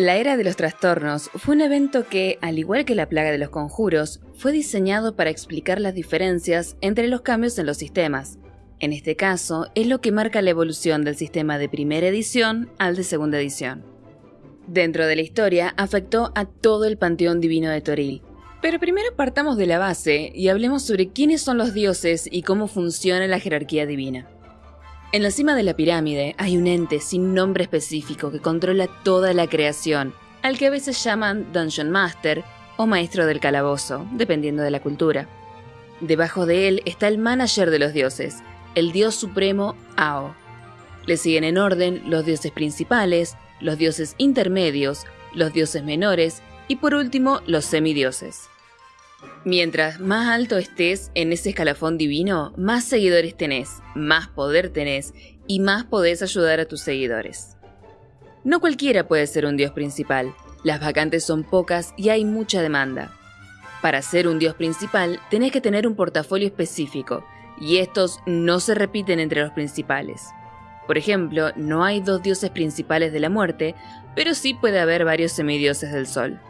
La Era de los Trastornos fue un evento que, al igual que la plaga de los conjuros, fue diseñado para explicar las diferencias entre los cambios en los sistemas. En este caso, es lo que marca la evolución del sistema de primera edición al de segunda edición. Dentro de la historia, afectó a todo el panteón divino de Toril. Pero primero partamos de la base y hablemos sobre quiénes son los dioses y cómo funciona la jerarquía divina. En la cima de la pirámide hay un ente sin nombre específico que controla toda la creación, al que a veces llaman Dungeon Master o Maestro del Calabozo, dependiendo de la cultura. Debajo de él está el manager de los dioses, el dios supremo Ao. Le siguen en orden los dioses principales, los dioses intermedios, los dioses menores y por último los semidioses. Mientras más alto estés en ese escalafón divino, más seguidores tenés, más poder tenés y más podés ayudar a tus seguidores. No cualquiera puede ser un dios principal, las vacantes son pocas y hay mucha demanda. Para ser un dios principal tenés que tener un portafolio específico, y estos no se repiten entre los principales. Por ejemplo, no hay dos dioses principales de la muerte, pero sí puede haber varios semidioses del sol.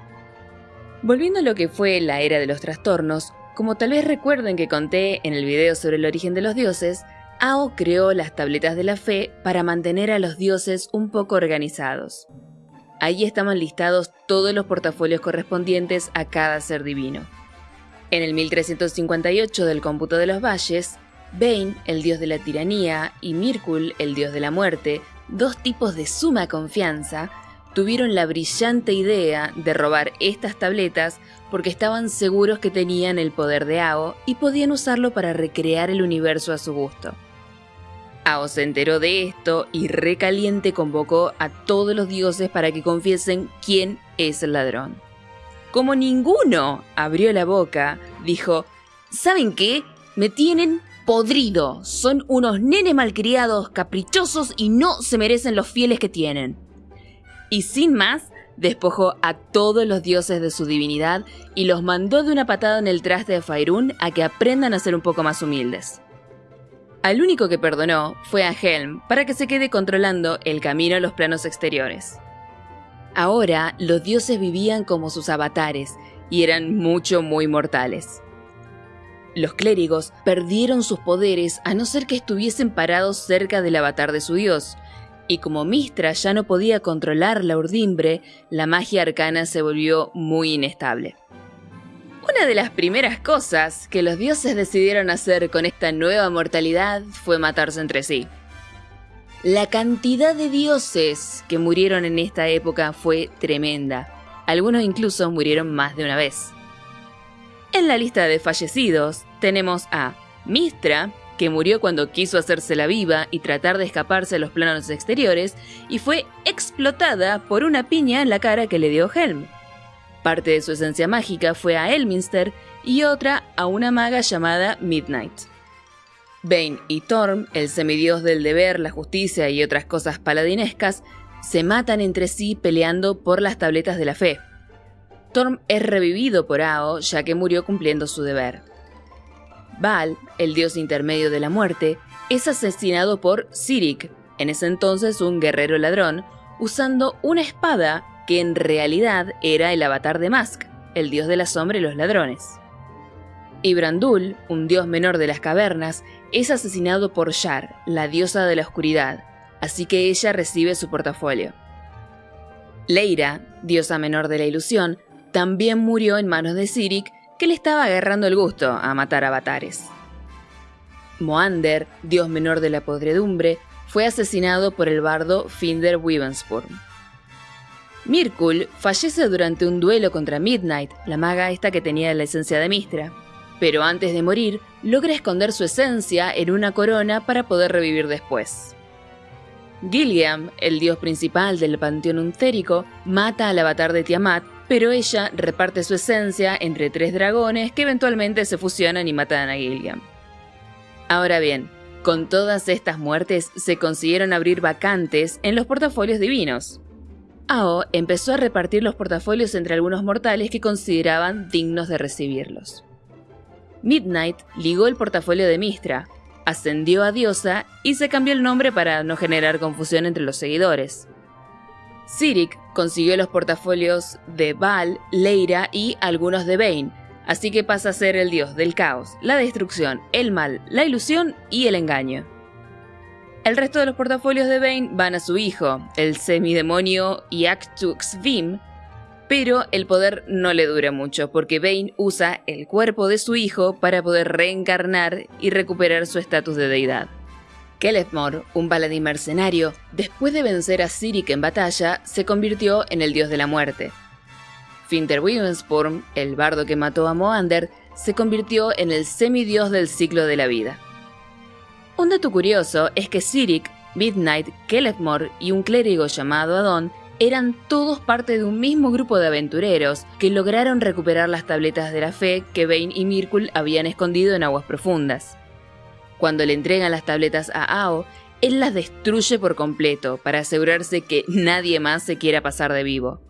Volviendo a lo que fue la era de los trastornos, como tal vez recuerden que conté en el video sobre el origen de los dioses, Ao creó las tabletas de la fe para mantener a los dioses un poco organizados. Ahí estaban listados todos los portafolios correspondientes a cada ser divino. En el 1358 del cómputo de los valles, Bane, el dios de la tiranía, y Mirkul, el dios de la muerte, dos tipos de suma confianza, tuvieron la brillante idea de robar estas tabletas porque estaban seguros que tenían el poder de Ao y podían usarlo para recrear el universo a su gusto. Ao se enteró de esto y recaliente convocó a todos los dioses para que confiesen quién es el ladrón. Como ninguno abrió la boca, dijo, ¿saben qué? Me tienen podrido. Son unos nenes malcriados, caprichosos y no se merecen los fieles que tienen. Y sin más, despojó a todos los dioses de su divinidad y los mandó de una patada en el traste de Fairún a que aprendan a ser un poco más humildes. Al único que perdonó fue a Helm para que se quede controlando el camino a los planos exteriores. Ahora los dioses vivían como sus avatares y eran mucho muy mortales. Los clérigos perdieron sus poderes a no ser que estuviesen parados cerca del avatar de su dios, y como Mistra ya no podía controlar la urdimbre, la magia arcana se volvió muy inestable. Una de las primeras cosas que los dioses decidieron hacer con esta nueva mortalidad fue matarse entre sí. La cantidad de dioses que murieron en esta época fue tremenda, algunos incluso murieron más de una vez. En la lista de fallecidos tenemos a Mistra, que murió cuando quiso hacerse la viva y tratar de escaparse a los planos exteriores y fue explotada por una piña en la cara que le dio Helm. Parte de su esencia mágica fue a Elminster y otra a una maga llamada Midnight. Bane y Torm, el semidios del deber, la justicia y otras cosas paladinescas, se matan entre sí peleando por las tabletas de la fe. Torm es revivido por Ao ya que murió cumpliendo su deber. Baal, el dios intermedio de la muerte, es asesinado por Sirik, en ese entonces un guerrero ladrón, usando una espada que en realidad era el avatar de Mask, el dios de la sombra y los ladrones. Ibrandul, un dios menor de las cavernas, es asesinado por Yar, la diosa de la oscuridad, así que ella recibe su portafolio. Leira, diosa menor de la ilusión, también murió en manos de Sirik, que le estaba agarrando el gusto a matar avatares. Moander, dios menor de la podredumbre, fue asesinado por el bardo Finder Weavensburn. Mirkul fallece durante un duelo contra Midnight, la maga esta que tenía la esencia de Mistra, pero antes de morir logra esconder su esencia en una corona para poder revivir después. Gilliam, el dios principal del panteón untérico, mata al avatar de Tiamat pero ella reparte su esencia entre tres dragones que eventualmente se fusionan y matan a Gilliam. Ahora bien, con todas estas muertes se consiguieron abrir vacantes en los portafolios divinos. Ao empezó a repartir los portafolios entre algunos mortales que consideraban dignos de recibirlos. Midnight ligó el portafolio de Mistra, ascendió a diosa y se cambió el nombre para no generar confusión entre los seguidores. Sirik consiguió los portafolios de Val, Leira y algunos de Bane, así que pasa a ser el dios del caos, la destrucción, el mal, la ilusión y el engaño. El resto de los portafolios de Bane van a su hijo, el semidemonio Vim, pero el poder no le dura mucho porque Bane usa el cuerpo de su hijo para poder reencarnar y recuperar su estatus de deidad. Kelefmor, un paladín mercenario, después de vencer a Sirik en batalla, se convirtió en el dios de la muerte. Finter el bardo que mató a Moander, se convirtió en el semidios del ciclo de la vida. Un dato curioso es que Sirik, Midnight, Kelefmor y un clérigo llamado Adon eran todos parte de un mismo grupo de aventureros que lograron recuperar las tabletas de la fe que Bane y Mirkul habían escondido en aguas profundas. Cuando le entregan las tabletas a Ao, él las destruye por completo para asegurarse que nadie más se quiera pasar de vivo.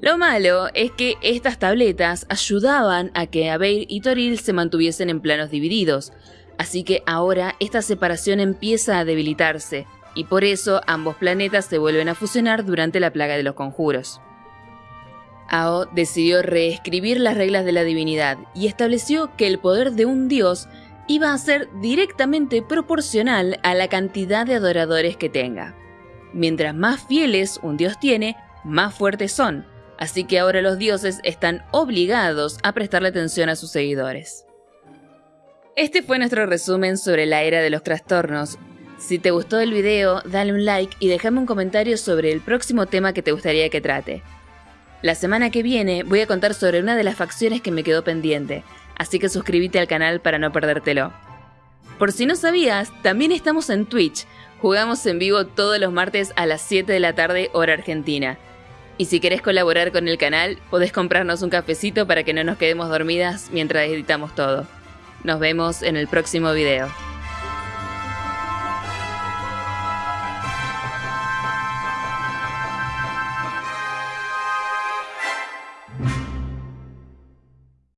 Lo malo es que estas tabletas ayudaban a que Abeir y Toril se mantuviesen en planos divididos, así que ahora esta separación empieza a debilitarse, y por eso ambos planetas se vuelven a fusionar durante la plaga de los conjuros. Ao decidió reescribir las reglas de la divinidad y estableció que el poder de un dios iba a ser directamente proporcional a la cantidad de adoradores que tenga. Mientras más fieles un dios tiene, más fuertes son, así que ahora los dioses están obligados a prestarle atención a sus seguidores. Este fue nuestro resumen sobre la era de los trastornos, si te gustó el video, dale un like y déjame un comentario sobre el próximo tema que te gustaría que trate. La semana que viene voy a contar sobre una de las facciones que me quedó pendiente, así que suscríbete al canal para no perdértelo. Por si no sabías, también estamos en Twitch, jugamos en vivo todos los martes a las 7 de la tarde hora argentina. Y si querés colaborar con el canal, podés comprarnos un cafecito para que no nos quedemos dormidas mientras editamos todo. Nos vemos en el próximo video.